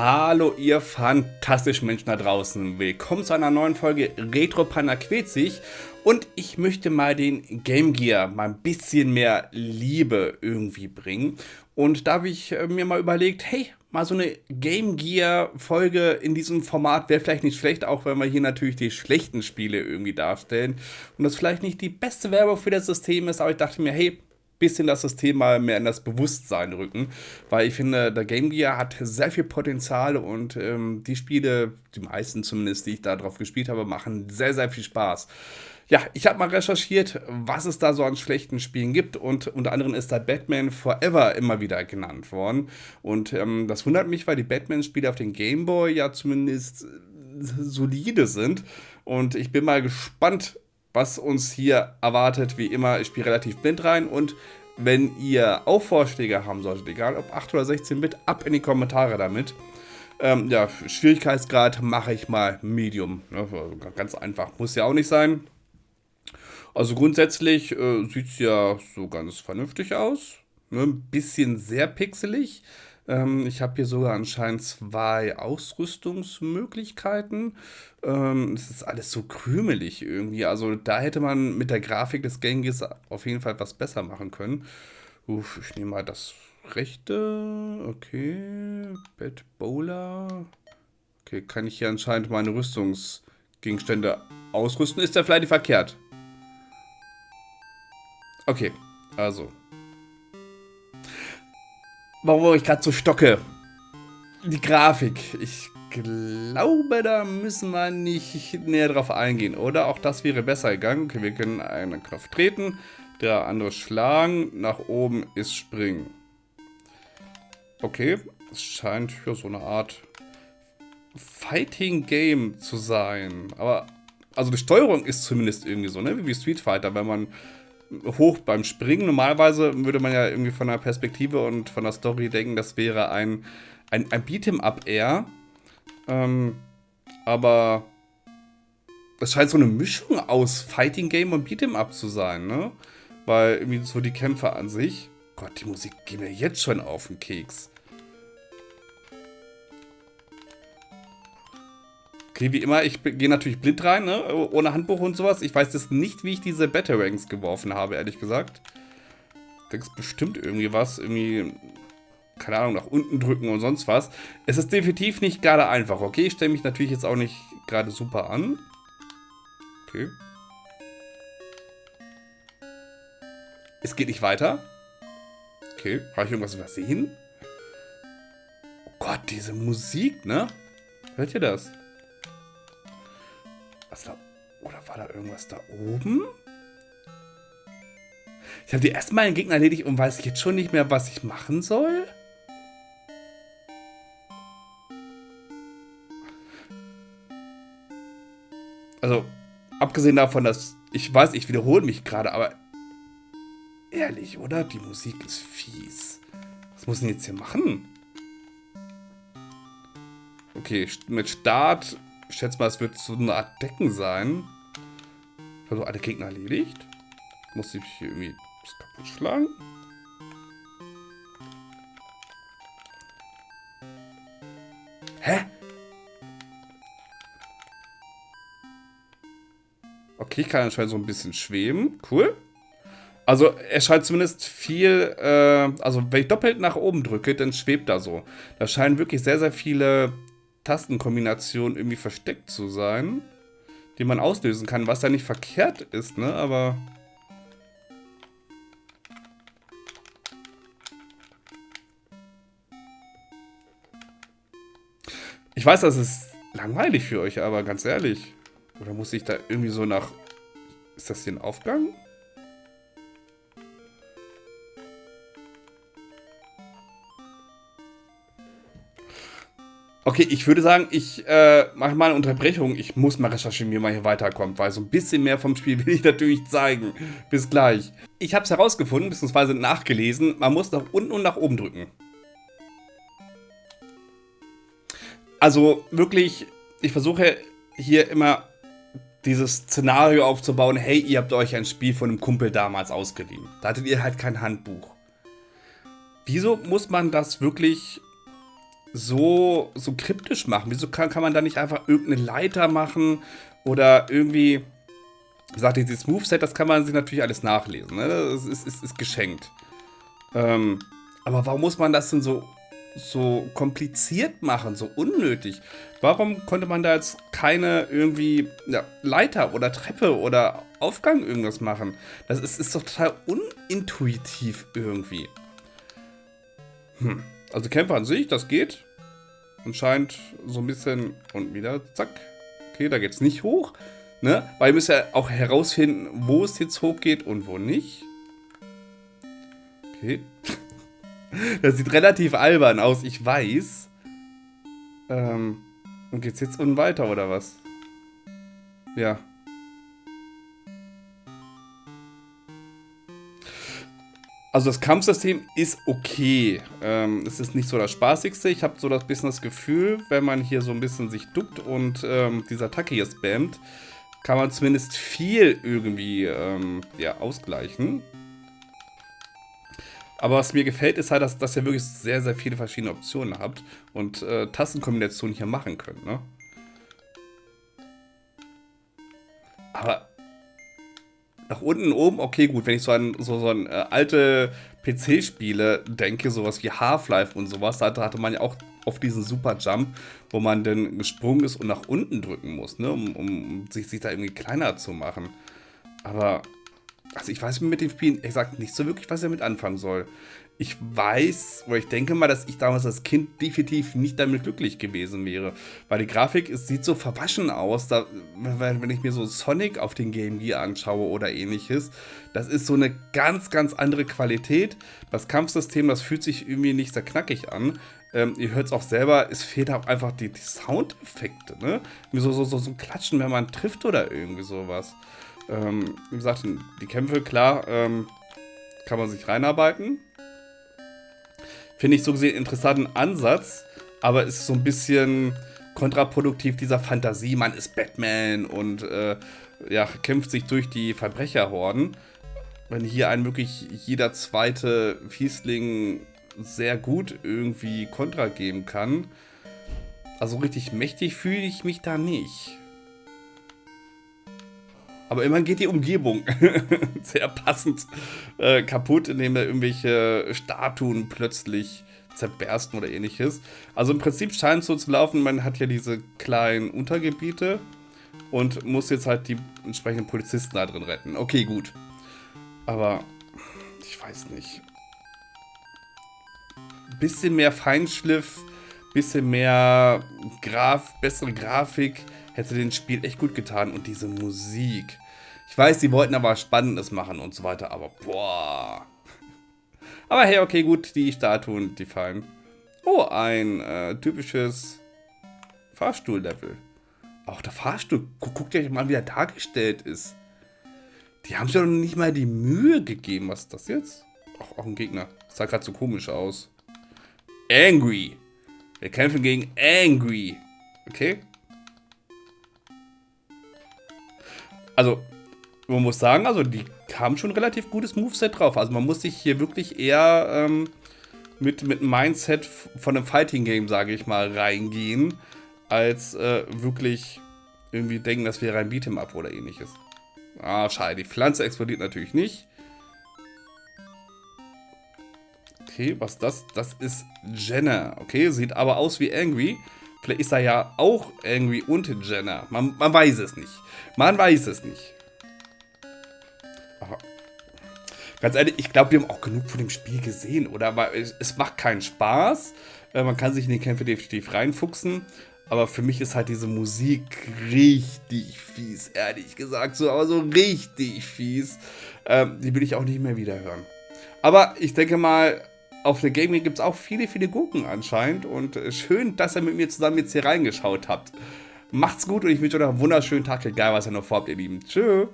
Hallo ihr fantastischen Menschen da draußen. Willkommen zu einer neuen Folge Retro sich. Und ich möchte mal den Game Gear mal ein bisschen mehr Liebe irgendwie bringen. Und da habe ich äh, mir mal überlegt, hey, mal so eine Game Gear Folge in diesem Format wäre vielleicht nicht schlecht, auch wenn wir hier natürlich die schlechten Spiele irgendwie darstellen. Und das vielleicht nicht die beste Werbung für das System ist, aber ich dachte mir, hey, bisschen das System mal mehr in das Bewusstsein rücken, weil ich finde, der Game Gear hat sehr viel Potenzial und ähm, die Spiele, die meisten zumindest, die ich da drauf gespielt habe, machen sehr, sehr viel Spaß. Ja, ich habe mal recherchiert, was es da so an schlechten Spielen gibt und unter anderem ist da Batman Forever immer wieder genannt worden und ähm, das wundert mich, weil die Batman-Spiele auf den Game Boy ja zumindest solide sind und ich bin mal gespannt, was uns hier erwartet. Wie immer, ich spiele relativ blind rein und wenn ihr auch Vorschläge haben solltet, egal ob 8 oder 16 Bit, ab in die Kommentare damit. Ähm, ja, Schwierigkeitsgrad mache ich mal Medium. Ja, ganz einfach, muss ja auch nicht sein. Also grundsätzlich äh, sieht es ja so ganz vernünftig aus. Ne? Ein bisschen sehr pixelig. Ähm, ich habe hier sogar anscheinend zwei Ausrüstungsmöglichkeiten. Ähm, es ist alles so krümelig irgendwie. Also da hätte man mit der Grafik des Genghis auf jeden Fall was besser machen können. Uff, ich nehme mal das rechte. Okay. Bad Bowler. Okay, kann ich hier anscheinend meine Rüstungsgegenstände ausrüsten? Ist der vielleicht verkehrt? Okay, also warum ich gerade so stocke. Die Grafik. Ich glaube, da müssen wir nicht näher drauf eingehen, oder? Auch das wäre besser gegangen. Okay, wir können einen Knopf treten, der andere schlagen, nach oben ist springen. Okay, es scheint ja so eine Art Fighting Game zu sein. Aber, also die Steuerung ist zumindest irgendwie so, ne? Wie Street Fighter, wenn man hoch beim Springen. Normalerweise würde man ja irgendwie von der Perspektive und von der Story denken, das wäre ein, ein, ein Beat'em-up eher. Ähm, aber es scheint so eine Mischung aus Fighting Game und Beat'em-up zu sein, ne? Weil irgendwie so die Kämpfe an sich. Gott, die Musik geht mir jetzt schon auf den Keks. Okay, wie immer, ich gehe natürlich blind rein, ne? ohne Handbuch und sowas. Ich weiß jetzt nicht, wie ich diese Batarangs geworfen habe, ehrlich gesagt. Da ist bestimmt irgendwie was, irgendwie, keine Ahnung, nach unten drücken und sonst was. Es ist definitiv nicht gerade einfach, okay? Ich stelle mich natürlich jetzt auch nicht gerade super an. Okay. Es geht nicht weiter. Okay, habe ich irgendwas übersehen? Oh Gott, diese Musik, ne? Hört ihr das? Was da? Oder war da irgendwas da oben? Ich habe die erstmal einen Gegner erledigt und weiß jetzt schon nicht mehr, was ich machen soll. Also, abgesehen davon, dass ich weiß, ich wiederhole mich gerade, aber ehrlich, oder? Die Musik ist fies. Was muss ich denn jetzt hier machen? Okay, mit Start schätze mal, es wird so eine Art Decken sein. Also alle Gegner erledigt. Muss ich hier irgendwie das kaputt schlagen? Hä? Okay, ich kann anscheinend so ein bisschen schweben. Cool. Also er scheint zumindest viel, äh, also wenn ich doppelt nach oben drücke, dann schwebt er so. Da scheinen wirklich sehr, sehr viele Tastenkombination irgendwie versteckt zu sein, die man auslösen kann, was ja nicht verkehrt ist, ne, aber... Ich weiß, das ist langweilig für euch, aber ganz ehrlich. Oder muss ich da irgendwie so nach... Ist das hier ein Aufgang? Okay, ich würde sagen, ich äh, mache mal eine Unterbrechung. Ich muss mal recherchieren, wie man hier weiterkommt, weil so ein bisschen mehr vom Spiel will ich natürlich zeigen. Bis gleich. Ich habe es herausgefunden, beziehungsweise nachgelesen. Man muss nach unten und nach oben drücken. Also wirklich, ich versuche hier immer dieses Szenario aufzubauen. Hey, ihr habt euch ein Spiel von einem Kumpel damals ausgeliehen. Da hattet ihr halt kein Handbuch. Wieso muss man das wirklich so, so kryptisch machen? Wieso kann, kann man da nicht einfach irgendeine Leiter machen oder irgendwie, wie gesagt, dieses Moveset, das kann man sich natürlich alles nachlesen. Ne? Das ist, ist, ist geschenkt. Ähm, aber warum muss man das denn so, so kompliziert machen, so unnötig? Warum konnte man da jetzt keine irgendwie ja, Leiter oder Treppe oder Aufgang irgendwas machen? Das ist, ist doch total unintuitiv irgendwie. Hm. Also Kämpfer an sich, das geht. Anscheinend so ein bisschen und wieder, zack. Okay, da geht es nicht hoch. Ne? Weil ihr müsst ja auch herausfinden, wo es jetzt hochgeht und wo nicht. Okay. Das sieht relativ albern aus, ich weiß. Ähm, und geht's jetzt unten weiter, oder was? Ja. Also das Kampfsystem ist okay. Ähm, es ist nicht so das spaßigste. Ich habe so das bisschen das Gefühl, wenn man hier so ein bisschen sich duckt und ähm, diese Attacke hier spammt, kann man zumindest viel irgendwie ähm, ja, ausgleichen. Aber was mir gefällt, ist halt, dass, dass ihr wirklich sehr, sehr viele verschiedene Optionen habt und äh, Tastenkombinationen hier machen könnt, ne? Aber nach unten, oben, okay, gut, wenn ich so an so, so an äh, alte PC-Spiele denke, sowas wie Half-Life und sowas, da hatte man ja auch auf diesen Super-Jump, wo man dann gesprungen ist und nach unten drücken muss, ne, um, um sich, sich da irgendwie kleiner zu machen. Aber also ich weiß mit dem Spiel, gesagt, nicht so wirklich, was er mit anfangen soll. Ich weiß, oder ich denke mal, dass ich damals als Kind definitiv nicht damit glücklich gewesen wäre. Weil die Grafik, es sieht so verwaschen aus, da, wenn ich mir so Sonic auf den Game Gear anschaue oder ähnliches. Das ist so eine ganz, ganz andere Qualität. Das Kampfsystem, das fühlt sich irgendwie nicht sehr knackig an. Ähm, ihr hört es auch selber, es fehlt auch einfach die, die Soundeffekte, ne? So, so, so, so Klatschen, wenn man trifft oder irgendwie sowas. Ähm, wie gesagt, die Kämpfe, klar, ähm, kann man sich reinarbeiten. Finde ich so gesehen interessanten Ansatz, aber ist so ein bisschen kontraproduktiv dieser Fantasie. Man ist Batman und äh, ja, kämpft sich durch die Verbrecherhorden. Wenn hier ein wirklich jeder zweite Fiesling sehr gut irgendwie Kontra geben kann. Also richtig mächtig fühle ich mich da nicht. Aber immerhin geht die Umgebung sehr passend äh, kaputt, indem da irgendwelche Statuen plötzlich zerbersten oder ähnliches. Also im Prinzip scheint es so zu laufen, man hat ja diese kleinen Untergebiete und muss jetzt halt die entsprechenden Polizisten da drin retten. Okay, gut. Aber ich weiß nicht. Bisschen mehr Feinschliff, bisschen mehr Graf, bessere Grafik hätte dem Spiel echt gut getan. Und diese Musik. Ich weiß, die wollten aber Spannendes machen und so weiter, aber boah. Aber hey, okay, gut, die Statuen, die fallen. Oh, ein äh, typisches Fahrstuhl-Level. Auch der Fahrstuhl, guck, guckt euch mal, wie er dargestellt ist. Die haben sich doch nicht mal die Mühe gegeben. Was ist das jetzt? Ach, auch ein Gegner. Das sah gerade so komisch aus. Angry. Wir kämpfen gegen Angry. Okay. Also man muss sagen, also die haben schon relativ gutes Moveset drauf. Also man muss sich hier wirklich eher ähm, mit, mit Mindset von einem Fighting Game, sage ich mal, reingehen, als äh, wirklich irgendwie denken, das wäre ein Beat'em Up oder ähnliches. Ah, schade. Die Pflanze explodiert natürlich nicht. Okay, was das? Das ist Jenna. Okay, sieht aber aus wie Angry. Vielleicht ist er ja auch Angry und Jenna. Man, man weiß es nicht. Man weiß es nicht. Aber ganz ehrlich, ich glaube, wir haben auch genug von dem Spiel gesehen, oder? Weil es, macht keinen Spaß. Äh, man kann sich in die Kämpfe definitiv reinfuchsen. Aber für mich ist halt diese Musik richtig fies, ehrlich gesagt. So, aber so richtig fies. Ähm, die will ich auch nicht mehr wieder hören. Aber ich denke mal, auf der Gaming gibt es auch viele, viele Gurken anscheinend. Und äh, schön, dass ihr mit mir zusammen jetzt hier reingeschaut habt. Macht's gut und ich wünsche euch einen wunderschönen Tag, egal was ihr noch vorhabt, ihr Lieben. Tschüss.